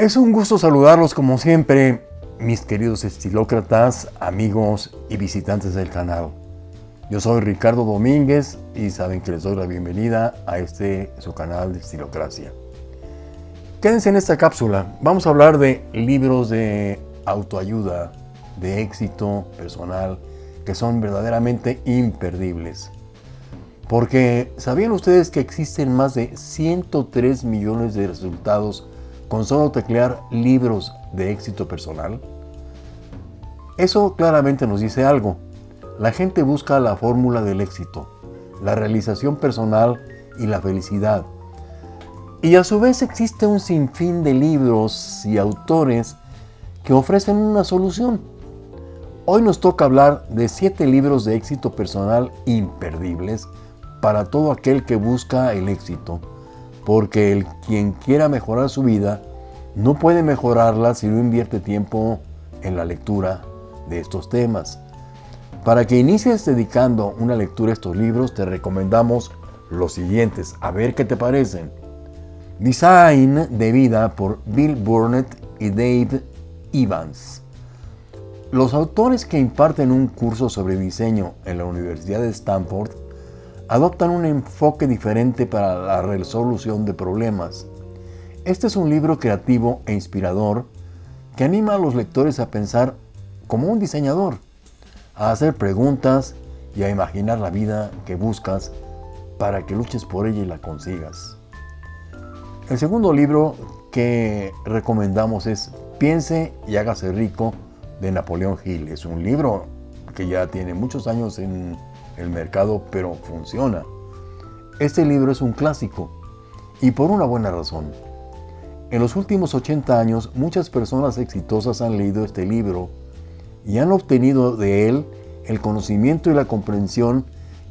Es un gusto saludarlos como siempre, mis queridos estilócratas, amigos y visitantes del canal. Yo soy Ricardo Domínguez y saben que les doy la bienvenida a este su canal de Estilocracia. Quédense en esta cápsula. Vamos a hablar de libros de autoayuda, de éxito personal, que son verdaderamente imperdibles. Porque ¿sabían ustedes que existen más de 103 millones de resultados con solo teclear libros de éxito personal? Eso claramente nos dice algo. La gente busca la fórmula del éxito, la realización personal y la felicidad. Y a su vez existe un sinfín de libros y autores que ofrecen una solución. Hoy nos toca hablar de siete libros de éxito personal imperdibles para todo aquel que busca el éxito, porque el quien quiera mejorar su vida no puede mejorarla si no invierte tiempo en la lectura de estos temas. Para que inicies dedicando una lectura a estos libros, te recomendamos los siguientes, a ver qué te parecen. Design de vida por Bill Burnett y Dave Evans. Los autores que imparten un curso sobre diseño en la Universidad de Stanford adoptan un enfoque diferente para la resolución de problemas. Este es un libro creativo e inspirador que anima a los lectores a pensar como un diseñador, a hacer preguntas y a imaginar la vida que buscas para que luches por ella y la consigas. El segundo libro que recomendamos es Piense y hágase rico de Napoleón Hill. Es un libro que ya tiene muchos años en el mercado, pero funciona. Este libro es un clásico y por una buena razón. En los últimos 80 años, muchas personas exitosas han leído este libro y han obtenido de él el conocimiento y la comprensión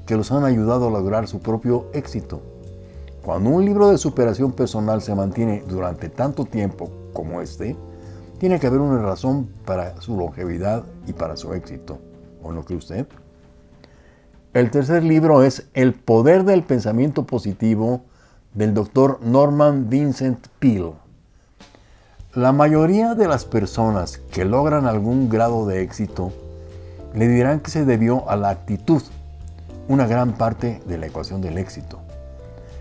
que los han ayudado a lograr su propio éxito. Cuando un libro de superación personal se mantiene durante tanto tiempo como este, tiene que haber una razón para su longevidad y para su éxito. ¿O no cree usted? El tercer libro es El poder del pensamiento positivo del doctor Norman Vincent Peale. La mayoría de las personas que logran algún grado de éxito le dirán que se debió a la actitud, una gran parte de la ecuación del éxito.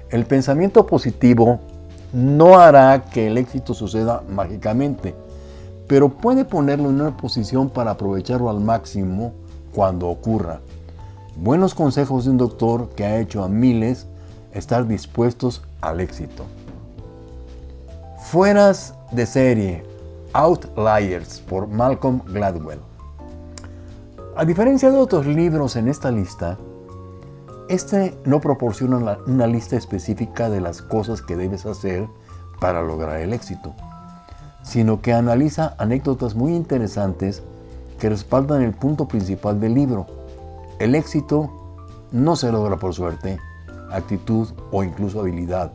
El pensamiento positivo no hará que el éxito suceda mágicamente, pero puede ponerlo en una posición para aprovecharlo al máximo cuando ocurra. Buenos consejos de un doctor que ha hecho a miles estar dispuestos al éxito. Fueras de serie, Outliers por Malcolm Gladwell. A diferencia de otros libros en esta lista, este no proporciona una lista específica de las cosas que debes hacer para lograr el éxito, sino que analiza anécdotas muy interesantes que respaldan el punto principal del libro, el éxito no se logra por suerte, actitud o incluso habilidad,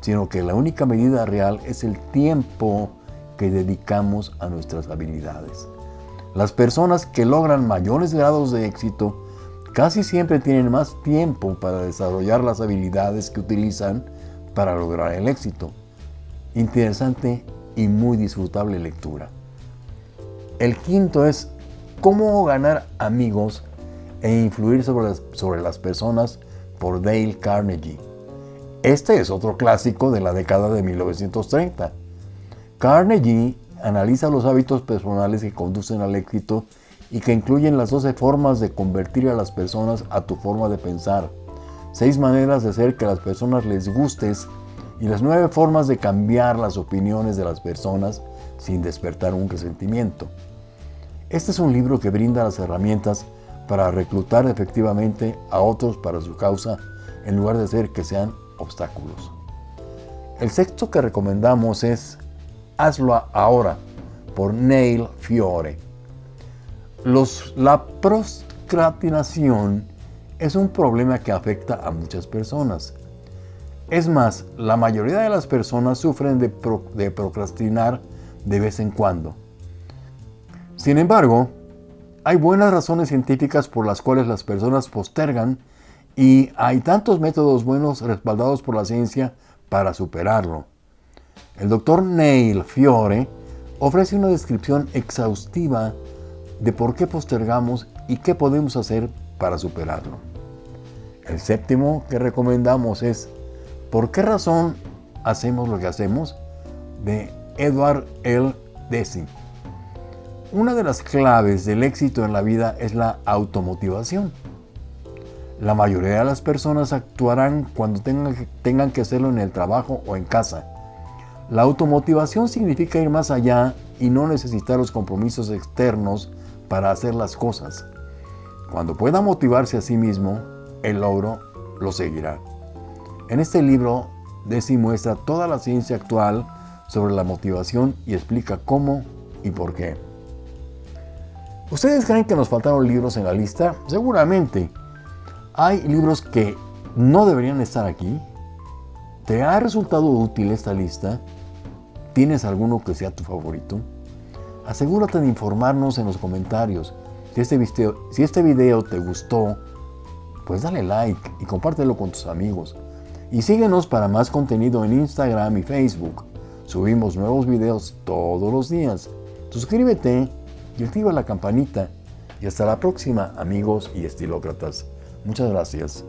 sino que la única medida real es el tiempo que dedicamos a nuestras habilidades. Las personas que logran mayores grados de éxito casi siempre tienen más tiempo para desarrollar las habilidades que utilizan para lograr el éxito. Interesante y muy disfrutable lectura. El quinto es cómo ganar amigos e influir sobre las, sobre las personas por Dale Carnegie. Este es otro clásico de la década de 1930. Carnegie analiza los hábitos personales que conducen al éxito y que incluyen las 12 formas de convertir a las personas a tu forma de pensar, 6 maneras de hacer que a las personas les gustes y las 9 formas de cambiar las opiniones de las personas sin despertar un resentimiento. Este es un libro que brinda las herramientas para reclutar efectivamente a otros para su causa en lugar de hacer que sean obstáculos. El sexto que recomendamos es Hazlo ahora por Neil Fiore. La procrastinación es un problema que afecta a muchas personas. Es más, la mayoría de las personas sufren de, de procrastinar de vez en cuando. Sin embargo, hay buenas razones científicas por las cuales las personas postergan y hay tantos métodos buenos respaldados por la ciencia para superarlo. El doctor Neil Fiore ofrece una descripción exhaustiva de por qué postergamos y qué podemos hacer para superarlo. El séptimo que recomendamos es ¿Por qué razón hacemos lo que hacemos? de Edward L. Deci. Una de las claves del éxito en la vida es la automotivación. La mayoría de las personas actuarán cuando tengan que, hacerlo en el trabajo o en casa. La automotivación significa ir más allá y no necesitar los compromisos externos para hacer las cosas. Cuando pueda motivarse a sí mismo, el logro lo seguirá. En este libro, Desi muestra toda la ciencia actual sobre la motivación y explica cómo y por qué. ¿Ustedes creen que nos faltaron libros en la lista? Seguramente. Hay libros que no deberían estar aquí. ¿Te ha resultado útil esta lista? ¿Tienes alguno que sea tu favorito? Asegúrate de informarnos en los comentarios. Si este, video, si este video te gustó, pues dale like y compártelo con tus amigos. Y síguenos para más contenido en Instagram y Facebook. Subimos nuevos videos todos los días. Suscríbete y activa la campanita. Y hasta la próxima, amigos y estilócratas. Muchas gracias.